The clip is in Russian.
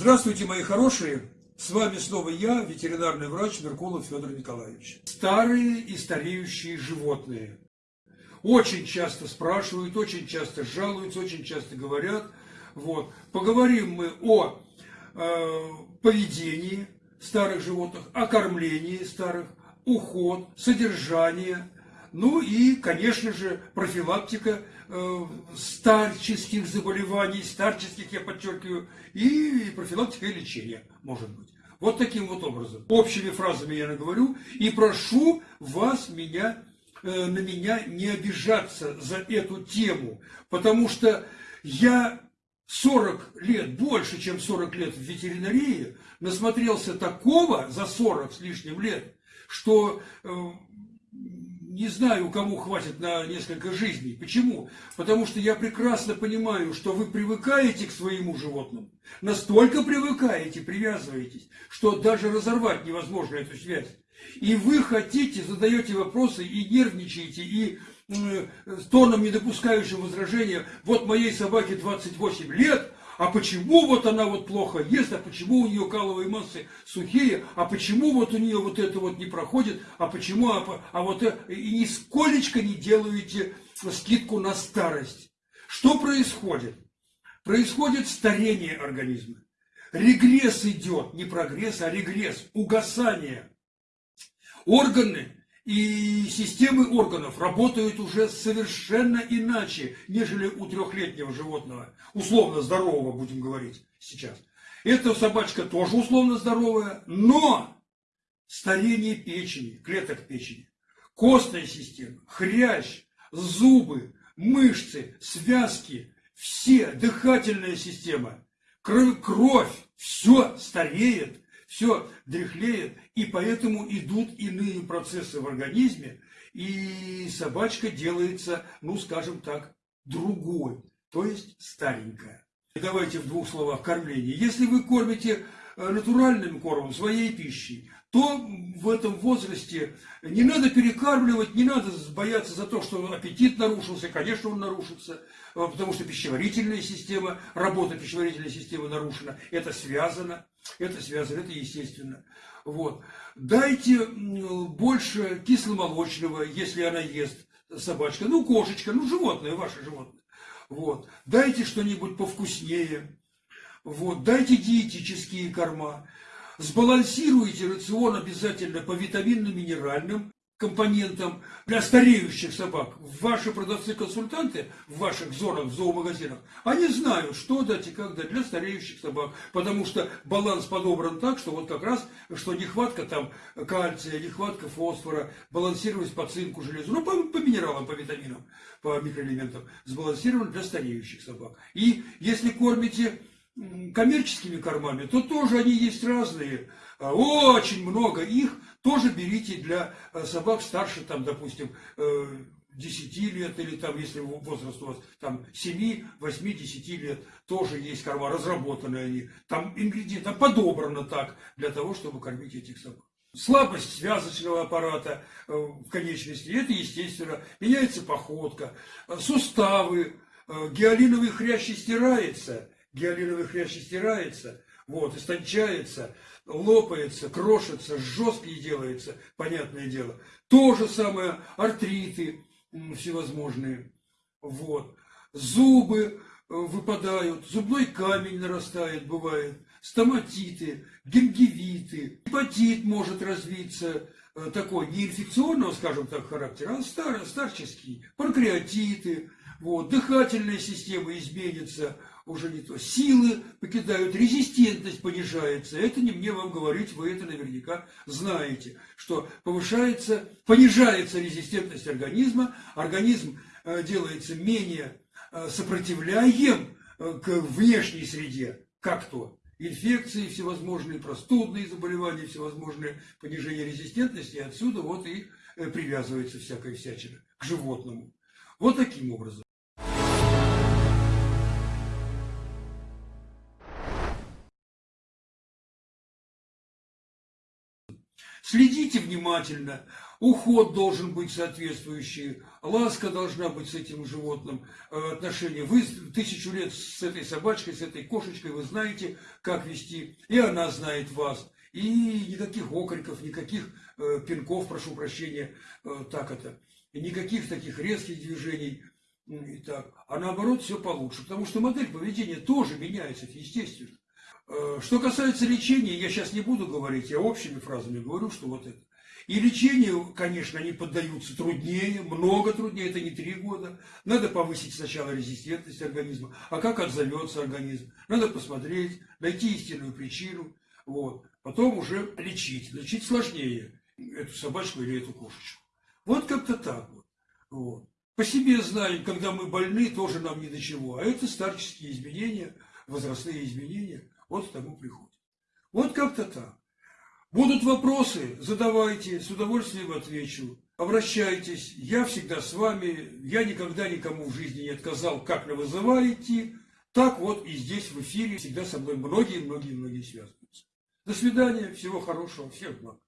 Здравствуйте, мои хорошие! С вами снова я, ветеринарный врач Меркулов Федор Николаевич. Старые и стареющие животные. Очень часто спрашивают, очень часто жалуются, очень часто говорят. Вот. Поговорим мы о э, поведении старых животных, о кормлении старых, уход, содержание, ну и, конечно же, профилактика э, старческих заболеваний, старческих, я подчеркиваю, и профилактика и лечение, может быть. Вот таким вот образом. Общими фразами я наговорю и прошу вас меня, э, на меня не обижаться за эту тему, потому что я 40 лет, больше, чем 40 лет в ветеринарии, насмотрелся такого за 40 с лишним лет, что э, не знаю, кому хватит на несколько жизней. Почему? Потому что я прекрасно понимаю, что вы привыкаете к своему животному, настолько привыкаете, привязываетесь, что даже разорвать невозможно эту связь. И вы хотите, задаете вопросы и нервничаете, и э, тоном, не допускающим возражения, вот моей собаке 28 лет, а почему вот она вот плохо ест, а почему у нее каловые массы сухие, а почему вот у нее вот это вот не проходит, а почему, а, а вот это, и нисколечко не делаете скидку на старость. Что происходит? Происходит старение организма. Регресс идет, не прогресс, а регресс, угасание. Органы и системы органов работают уже совершенно иначе, нежели у трехлетнего животного, условно здорового, будем говорить сейчас. Эта собачка тоже условно здоровая, но старение печени, клеток печени, костная система, хрящ, зубы, мышцы, связки, все, дыхательная система, кровь, все стареет, все дряхлеет, и поэтому идут иные процессы в организме, и собачка делается, ну, скажем так, другой, то есть старенькая. Давайте в двух словах кормление. Если вы кормите э, натуральным кормом, своей пищей, то в этом возрасте не надо перекармливать, не надо бояться за то, что аппетит нарушился, конечно, он нарушится, э, потому что пищеварительная система, работа пищеварительной системы нарушена, это связано, это связано, это естественно. Вот. Дайте больше кисломолочного, если она ест, собачка, ну, кошечка, ну, животное, ваше животное. Вот. Дайте что-нибудь повкуснее. Вот. Дайте диетические корма. Сбалансируйте рацион обязательно по витаминно-минеральным компонентам для стареющих собак. Ваши продавцы-консультанты в ваших зонах, в зоомагазинах, они знают, что дать и как дать для стареющих собак. Потому что баланс подобран так, что вот как раз, что нехватка там кальция, нехватка фосфора, балансировать по цинку, железу, ну, по, по минералам, по витаминам, по микроэлементам, сбалансирован для стареющих собак. И если кормите коммерческими кормами, то тоже они есть разные. А, очень много их тоже берите для э, собак старше, там, допустим, 10 э, лет, или там, если возраст у вас там 7, 8, 10 лет, тоже есть корма, разработанные они. Там ингредиенты, там подобрано так, для того, чтобы кормить этих собак. Слабость связочного аппарата э, в конечности, это естественно, меняется походка, суставы, гиалиновый хрящ стирается, гиалиновый хрящ стирается, вот, истончается, лопается, крошится, жесткий делается, понятное дело. То же самое артриты всевозможные, вот. Зубы э, выпадают, зубной камень нарастает, бывает, стоматиты, гингивиты, гепатит может развиться, э, такой не инфекционного, скажем так, характера, а стар, старческий, панкреатиты, вот, дыхательная система изменится, уже не то. Силы покидают, резистентность понижается. Это не мне вам говорить, вы это наверняка знаете, что повышается, понижается резистентность организма, организм э, делается менее э, сопротивляем э, к внешней среде, как то инфекции всевозможные, простудные заболевания, всевозможные понижение резистентности, и отсюда вот и привязывается всякая всячина к животному. Вот таким образом. Следите внимательно, уход должен быть соответствующий, ласка должна быть с этим животным, э, отношения. Вы тысячу лет с этой собачкой, с этой кошечкой, вы знаете, как вести, и она знает вас. И никаких окриков, никаких э, пинков, прошу прощения, э, так это, никаких таких резких движений. И так. А наоборот, все получше, потому что модель поведения тоже меняется, естественно. Э, что касается лечения, я сейчас не буду говорить, я общими фразами говорю, что вот это. И лечению, конечно, они поддаются труднее, много труднее, это не три года. Надо повысить сначала резистентность организма, а как отзовется организм. Надо посмотреть, найти истинную причину, вот. потом уже лечить. Лечить сложнее эту собачку или эту кошечку. Вот как-то так вот. вот. По себе знаю, когда мы больны, тоже нам ни до чего. А это старческие изменения, возрастные изменения. Вот к тому приходит. Вот как-то так. Будут вопросы, задавайте, с удовольствием отвечу. Обращайтесь, я всегда с вами, я никогда никому в жизни не отказал, как на вызывай идти. Так вот и здесь в эфире всегда со мной многие-многие-многие связываются. До свидания, всего хорошего, всех благ.